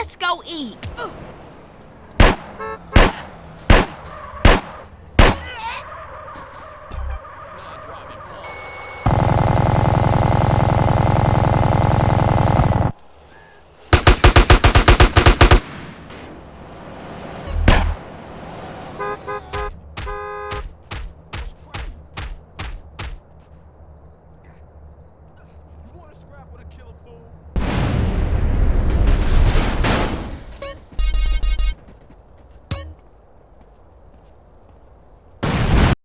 Let's go eat.